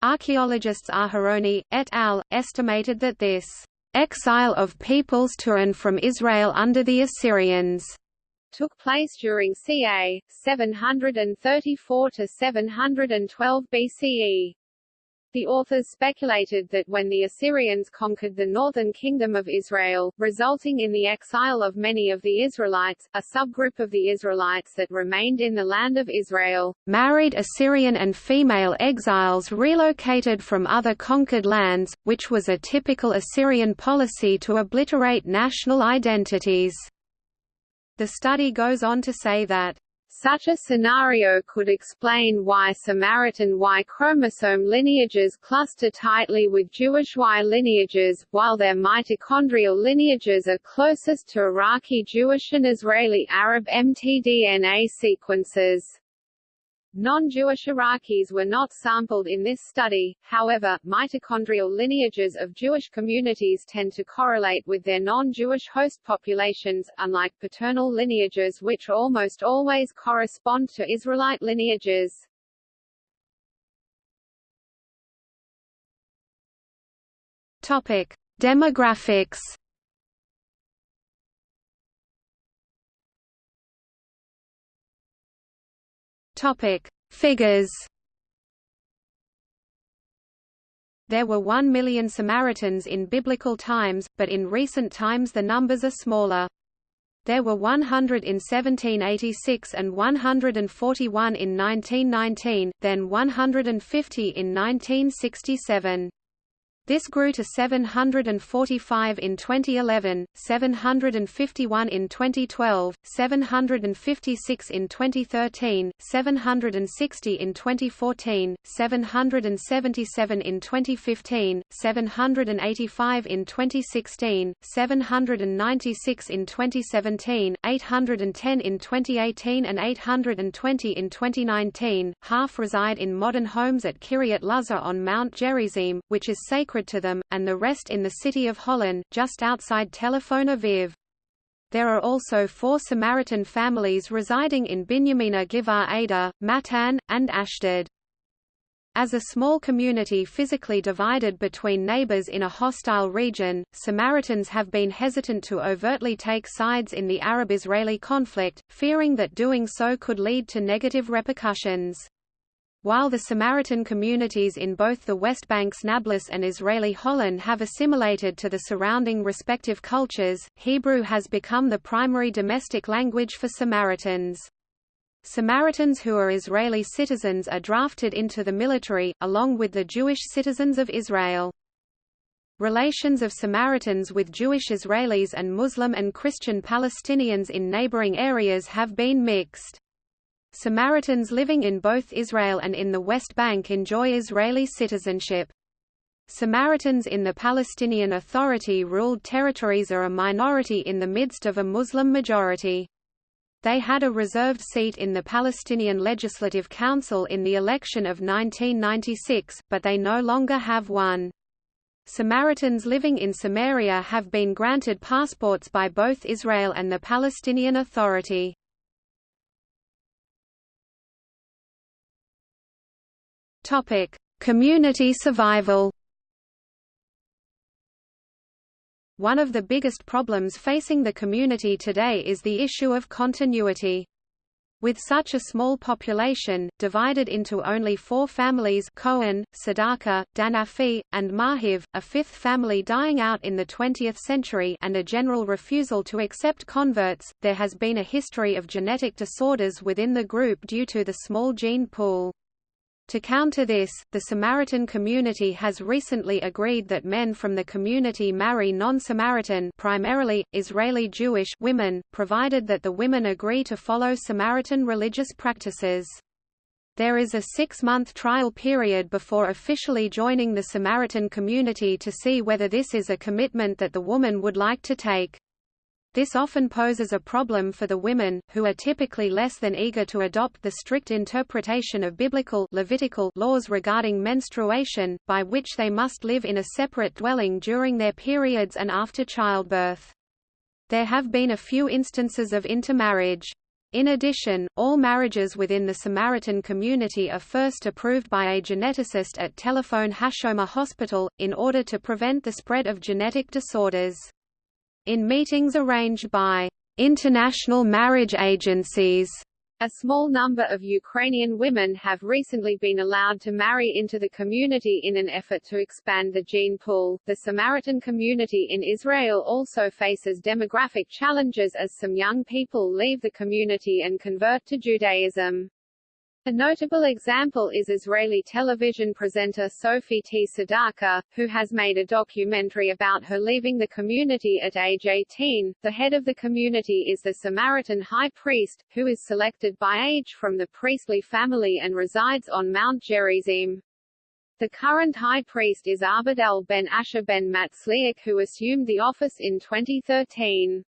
Archaeologists Aharoni, et al., estimated that this exile of peoples to and from Israel under the Assyrians took place during ca. 734 to 712 BCE. The authors speculated that when the Assyrians conquered the northern kingdom of Israel, resulting in the exile of many of the Israelites, a subgroup of the Israelites that remained in the land of Israel, married Assyrian and female exiles relocated from other conquered lands, which was a typical Assyrian policy to obliterate national identities. The study goes on to say that such a scenario could explain why Samaritan Y chromosome lineages cluster tightly with Jewish Y lineages, while their mitochondrial lineages are closest to Iraqi Jewish and Israeli Arab mtDNA sequences. Non-Jewish Iraqis were not sampled in this study, however, mitochondrial lineages of Jewish communities tend to correlate with their non-Jewish host populations, unlike paternal lineages which almost always correspond to Israelite lineages. Topic: Demographics. Topic: Figures. There were 1 million Samaritans in biblical times, but in recent times the numbers are smaller. There were 100 in 1786 and 141 in 1919, then 150 in 1967. This grew to 745 in 2011, 751 in 2012, 756 in 2013, 760 in 2014, 777 in 2015, 785 in 2016, 796 in 2017, 810 in 2018 and 820 in 2019. Half reside in modern homes at Kiryat Luza on Mount Gerizim, which is sacred sacred to them, and the rest in the city of Holon, just outside Tel Aviv. There are also four Samaritan families residing in Binyamina Giv'at Ada, Matan, and Ashdod. As a small community physically divided between neighbors in a hostile region, Samaritans have been hesitant to overtly take sides in the Arab-Israeli conflict, fearing that doing so could lead to negative repercussions. While the Samaritan communities in both the West Bank's Nablus and Israeli Holon have assimilated to the surrounding respective cultures, Hebrew has become the primary domestic language for Samaritans. Samaritans who are Israeli citizens are drafted into the military, along with the Jewish citizens of Israel. Relations of Samaritans with Jewish Israelis and Muslim and Christian Palestinians in neighboring areas have been mixed. Samaritans living in both Israel and in the West Bank enjoy Israeli citizenship. Samaritans in the Palestinian Authority-ruled territories are a minority in the midst of a Muslim majority. They had a reserved seat in the Palestinian Legislative Council in the election of 1996, but they no longer have one. Samaritans living in Samaria have been granted passports by both Israel and the Palestinian Authority. Topic: Community survival. One of the biggest problems facing the community today is the issue of continuity. With such a small population, divided into only four families Cohen, Tsedakah, Danafi, and Marhiv, a fifth family dying out in the 20th century and a general refusal to accept converts, there has been a history of genetic disorders within the group due to the small gene pool. To counter this, the Samaritan community has recently agreed that men from the community marry non-Samaritan primarily, Israeli Jewish women, provided that the women agree to follow Samaritan religious practices. There is a six-month trial period before officially joining the Samaritan community to see whether this is a commitment that the woman would like to take. This often poses a problem for the women, who are typically less than eager to adopt the strict interpretation of biblical Levitical laws regarding menstruation, by which they must live in a separate dwelling during their periods and after childbirth. There have been a few instances of intermarriage. In addition, all marriages within the Samaritan community are first approved by a geneticist at Tel HaShomer Hospital, in order to prevent the spread of genetic disorders in meetings arranged by international marriage agencies. A small number of Ukrainian women have recently been allowed to marry into the community in an effort to expand the gene pool. The Samaritan community in Israel also faces demographic challenges as some young people leave the community and convert to Judaism. A notable example is Israeli television presenter Sofi Tsedaka, who has made a documentary about her leaving the community at age 18. The head of the community is the Samaritan high priest, who is selected by age from the priestly family and resides on Mount Gerizim. The current high priest is Abadel ben Asher ben Matzliach who assumed the office in 2013.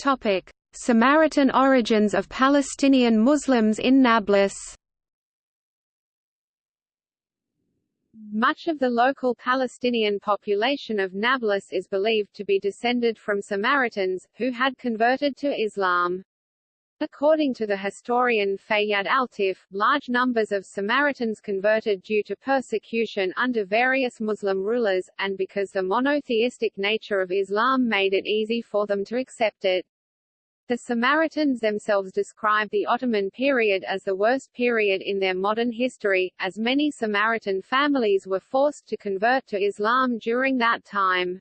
Topic: Samaritan origins of Palestinian Muslims in Nablus. Much of the local Palestinian population of Nablus is believed to be descended from Samaritans, who had converted to Islam. According to the historian Fayyad Altif, large numbers of Samaritans converted due to persecution under various Muslim rulers, and because the monotheistic nature of Islam made it easy for them to accept it. The Samaritans themselves describe the Ottoman period as the worst period in their modern history, as many Samaritan families were forced to convert to Islam during that time.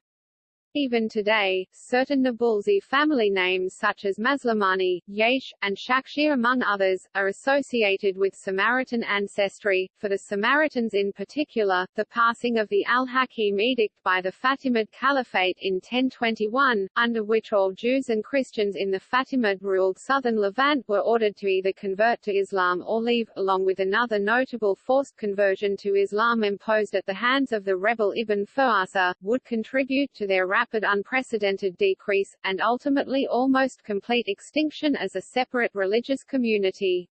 Even today, certain Nabulsi family names such as Maslamani, Yaish, and Shakshir among others, are associated with Samaritan ancestry. For the Samaritans in particular, the passing of the Al-Hakim edict by the Fatimid Caliphate in 1021, under which all Jews and Christians in the Fatimid-ruled southern Levant were ordered to either convert to Islam or leave, along with another notable forced conversion to Islam imposed at the hands of the rebel Ibn Fuasa, would contribute to their rapid unprecedented decrease, and ultimately almost complete extinction as a separate religious community.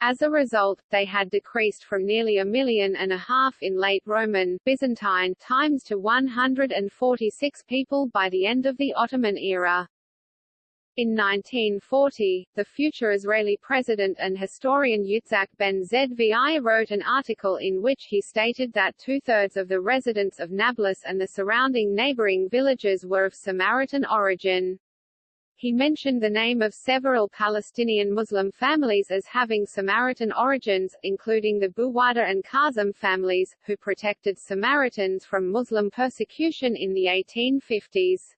As a result, they had decreased from nearly a million and a half in late Roman, Byzantine times to 146 people by the end of the Ottoman era. In 1940, the future Israeli president and historian Yitzhak ben Zvi wrote an article in which he stated that two-thirds of the residents of Nablus and the surrounding neighboring villages were of Samaritan origin. He mentioned the name of several Palestinian Muslim families as having Samaritan origins, including the Buwada and Kazim families, who protected Samaritans from Muslim persecution in the 1850s.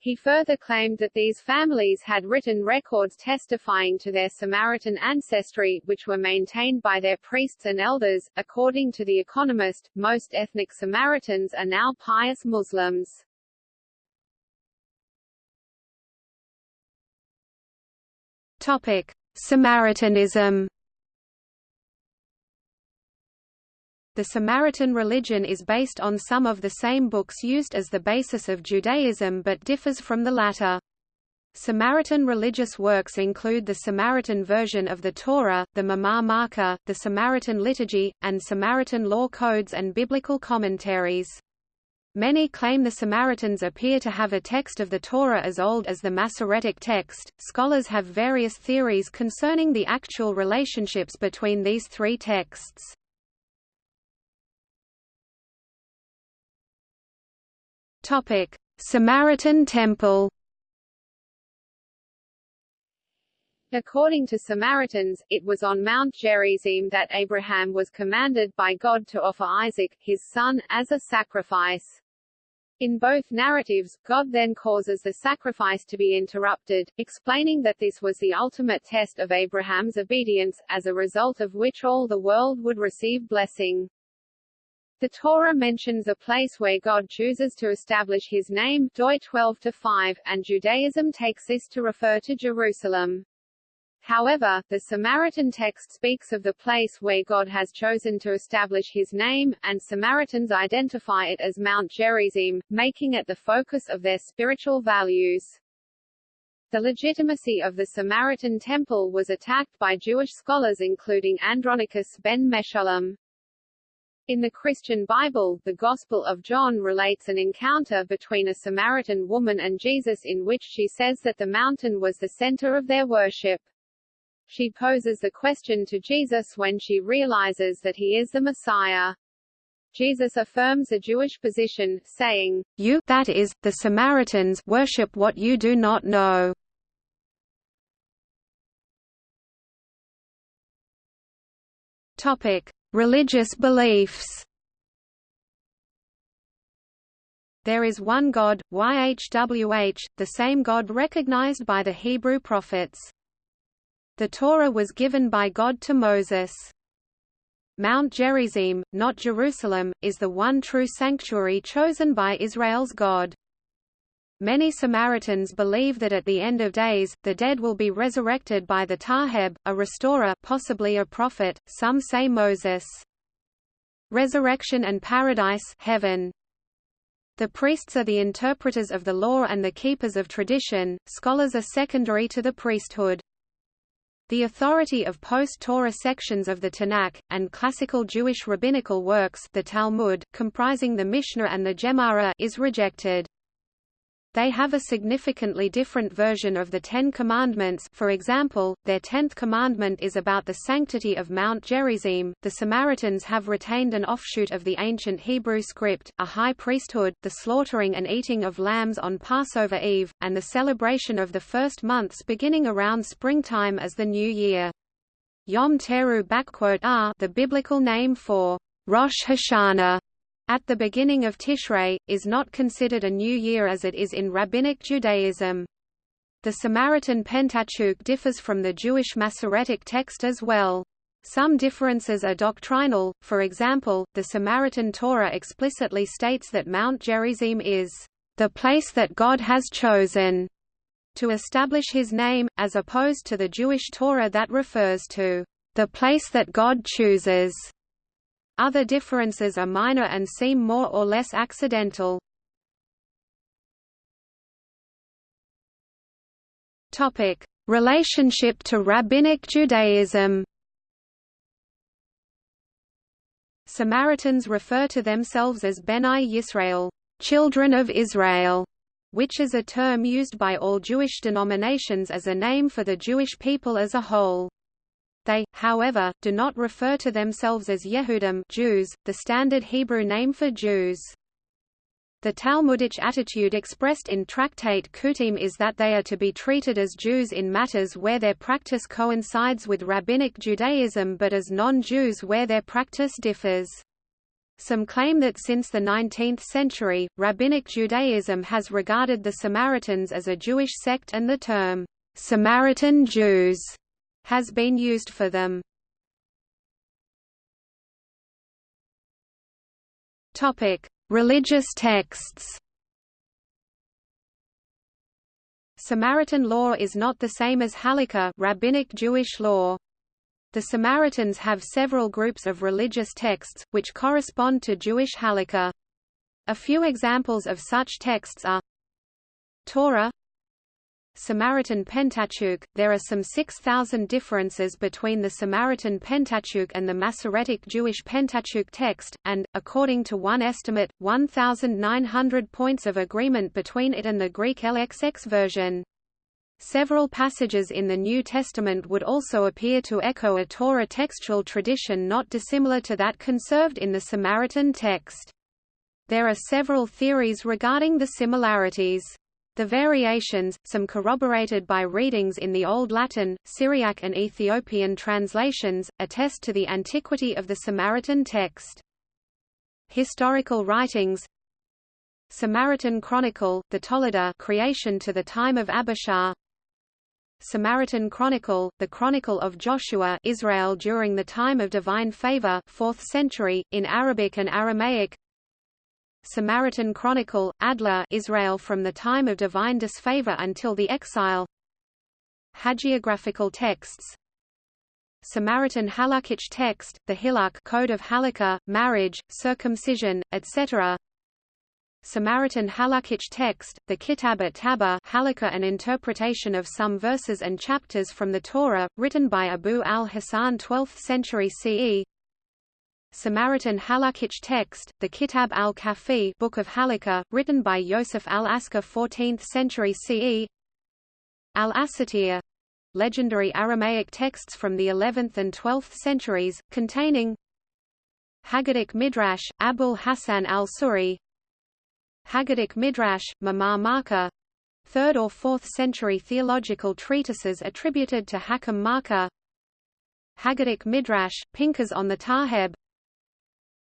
He further claimed that these families had written records testifying to their Samaritan ancestry, which were maintained by their priests and elders. According to The Economist, most ethnic Samaritans are now pious Muslims. Topic: Samaritanism The Samaritan religion is based on some of the same books used as the basis of Judaism but differs from the latter. Samaritan religious works include the Samaritan version of the Torah, the Mamar Marka, the Samaritan liturgy, and Samaritan law codes and biblical commentaries. Many claim the Samaritans appear to have a text of the Torah as old as the Masoretic text. Scholars have various theories concerning the actual relationships between these three texts. Topic: Samaritan Temple. According to Samaritans, it was on Mount Gerizim that Abraham was commanded by God to offer Isaac, his son, as a sacrifice. In both narratives, God then causes the sacrifice to be interrupted, explaining that this was the ultimate test of Abraham's obedience, as a result of which all the world would receive blessing. The Torah mentions a place where God chooses to establish his name Doi 12-5, and Judaism takes this to refer to Jerusalem. However, the Samaritan text speaks of the place where God has chosen to establish his name, and Samaritans identify it as Mount Gerizim, making it the focus of their spiritual values. The legitimacy of the Samaritan temple was attacked by Jewish scholars including Andronicus ben Meshullam. In the Christian Bible, the Gospel of John relates an encounter between a Samaritan woman and Jesus in which she says that the mountain was the center of their worship. She poses the question to Jesus when she realizes that he is the Messiah. Jesus affirms a Jewish position, saying, You that is, the Samaritans worship what you do not know. Topic: Religious beliefs There is one God, YHWH, the same God recognized by the Hebrew prophets. The Torah was given by God to Moses. Mount Gerizim, not Jerusalem, is the one true sanctuary chosen by Israel's God. Many Samaritans believe that at the end of days, the dead will be resurrected by the Taheb, a restorer possibly a prophet, some say Moses. Resurrection and paradise heaven. The priests are the interpreters of the law and the keepers of tradition, scholars are secondary to the priesthood. The authority of post-Torah sections of the Tanakh, and classical Jewish rabbinical works the Talmud, comprising the Mishnah and the Gemara is rejected. They have a significantly different version of the Ten Commandments for example, their tenth commandment is about the sanctity of Mount Gerizim. The Samaritans have retained an offshoot of the ancient Hebrew script, a high priesthood, the slaughtering and eating of lambs on Passover Eve, and the celebration of the first months beginning around springtime as the New Year. Yom Teru are the biblical name for Rosh Hashanah at the beginning of Tishrei, is not considered a new year as it is in Rabbinic Judaism. The Samaritan Pentateuch differs from the Jewish Masoretic text as well. Some differences are doctrinal, for example, the Samaritan Torah explicitly states that Mount Gerizim is the place that God has chosen to establish his name, as opposed to the Jewish Torah that refers to the place that God chooses. Other differences are minor and seem more or less accidental. Topic: Relationship to Rabbinic Judaism. Samaritans refer to themselves as Benai Yisrael, children of Israel, which is a term used by all Jewish denominations as a name for the Jewish people as a whole. They, however, do not refer to themselves as Yehudim Jews, the standard Hebrew name for Jews. The Talmudic attitude expressed in Tractate Kutim is that they are to be treated as Jews in matters where their practice coincides with Rabbinic Judaism but as non-Jews where their practice differs. Some claim that since the 19th century, Rabbinic Judaism has regarded the Samaritans as a Jewish sect and the term, Samaritan Jews, has been used for them. Topic: Religious texts Samaritan law is not the same as Halakha rabbinic Jewish law. The Samaritans have several groups of religious texts, which correspond to Jewish Halakha. A few examples of such texts are Torah Samaritan Pentateuch There are some 6,000 differences between the Samaritan Pentateuch and the Masoretic Jewish Pentateuch text, and, according to one estimate, 1,900 points of agreement between it and the Greek LXX version. Several passages in the New Testament would also appear to echo a Torah textual tradition not dissimilar to that conserved in the Samaritan text. There are several theories regarding the similarities. The variations, some corroborated by readings in the Old Latin, Syriac and Ethiopian translations, attest to the antiquity of the Samaritan text. Historical writings. Samaritan Chronicle, the Toledot creation to the time of Abishar. Samaritan Chronicle, the Chronicle of Joshua Israel during the time of divine favor 4th century, in Arabic and Aramaic Samaritan Chronicle, Adler Israel from the time of divine disfavor until the exile. Hagiographical texts. Samaritan Halakhic text, the Hillukh Code of Halakha, marriage, circumcision, etc. Samaritan Halakhic text, the Kitab at Taba Halakha an interpretation of some verses and chapters from the Torah, written by Abu al-Hasan 12th century CE Samaritan Halakhic text, the Kitab al-Kafi Book of Halakha, written by Yosef al-Askar 14th century CE Al-Asatir legendary Aramaic texts from the 11th and 12th centuries, containing Haggadic Midrash, Abul Hassan al-Suri. Haggadic Midrash, Mamar Marka. 3rd or 4th century theological treatises attributed to Hakam Marka. Haggadic Midrash, Pinchas on the Taheb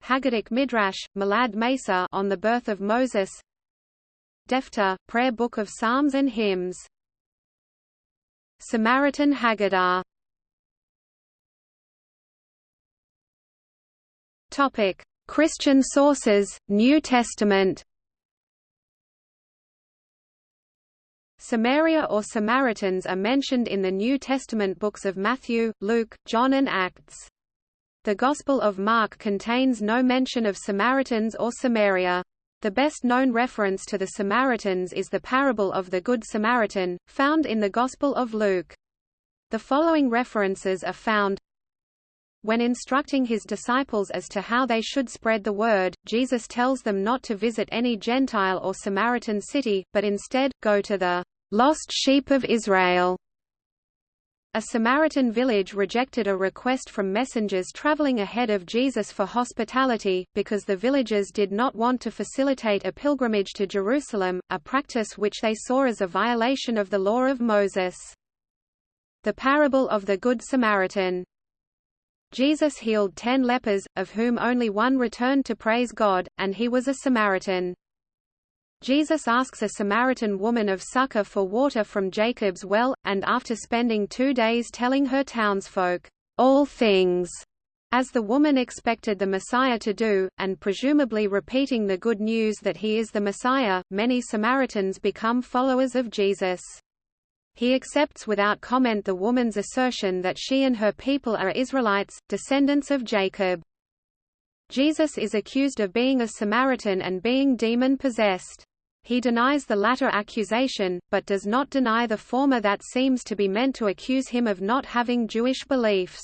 Haggadic Midrash, Malad Mesa on the birth of Moses Defter, Prayer Book of Psalms and Hymns Samaritan Haggadah Topic: Christian sources, New Testament. Samaria or Samaritans are mentioned in the New Testament books of Matthew, Luke, John and Acts. The Gospel of Mark contains no mention of Samaritans or Samaria. The best-known reference to the Samaritans is the parable of the Good Samaritan, found in the Gospel of Luke. The following references are found when instructing his disciples as to how they should spread the word, Jesus tells them not to visit any Gentile or Samaritan city, but instead, go to the lost sheep of Israel. A Samaritan village rejected a request from messengers traveling ahead of Jesus for hospitality, because the villagers did not want to facilitate a pilgrimage to Jerusalem, a practice which they saw as a violation of the law of Moses. The parable of the Good Samaritan Jesus healed ten lepers, of whom only one returned to praise God, and he was a Samaritan. Jesus asks a Samaritan woman of Sychar for water from Jacob's well, and after spending two days telling her townsfolk, all things, as the woman expected the Messiah to do, and presumably repeating the good news that he is the Messiah, many Samaritans become followers of Jesus. He accepts without comment the woman's assertion that she and her people are Israelites, descendants of Jacob. Jesus is accused of being a Samaritan and being demon-possessed. He denies the latter accusation, but does not deny the former that seems to be meant to accuse him of not having Jewish beliefs.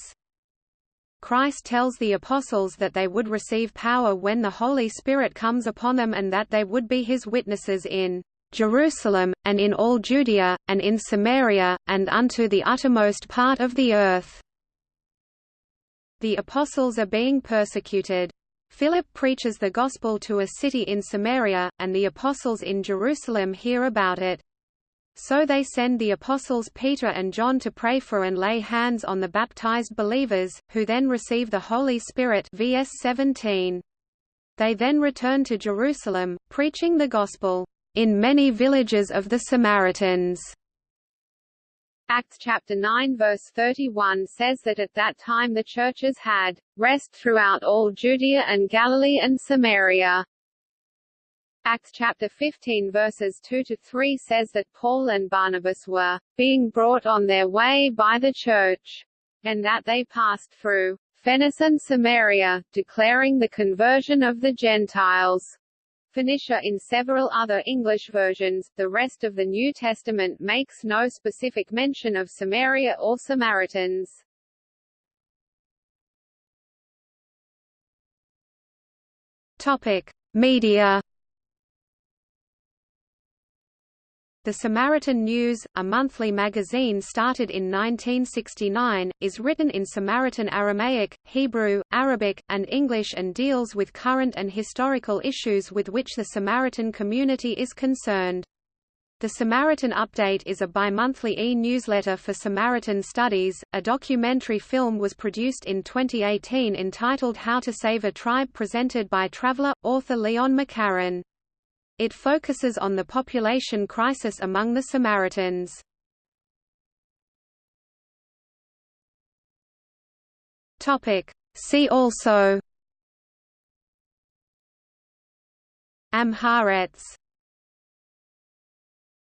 Christ tells the apostles that they would receive power when the Holy Spirit comes upon them and that they would be his witnesses in Jerusalem, and in all Judea, and in Samaria, and unto the uttermost part of the earth." The apostles are being persecuted. Philip preaches the gospel to a city in Samaria, and the apostles in Jerusalem hear about it. So they send the apostles Peter and John to pray for and lay hands on the baptized believers, who then receive the Holy Spirit vs 17. They then return to Jerusalem, preaching the gospel, "...in many villages of the Samaritans." Acts chapter 9 verse 31 says that at that time the churches had rest throughout all Judea and Galilee and Samaria. Acts chapter 15 verses 2 to 3 says that Paul and Barnabas were being brought on their way by the church, and that they passed through Phoenicia and Samaria, declaring the conversion of the Gentiles. Phoenicia in several other English versions, the rest of the New Testament makes no specific mention of Samaria or Samaritans. Topic: Media The Samaritan News, a monthly magazine started in 1969, is written in Samaritan Aramaic, Hebrew, Arabic, and English and deals with current and historical issues with which the Samaritan community is concerned. The Samaritan Update is a bi-monthly e-newsletter for Samaritan studies. A documentary film was produced in 2018 entitled How to Save a Tribe presented by traveler, author Leon McCarron. It focuses on the population crisis among the Samaritans. See also. Am Haaretz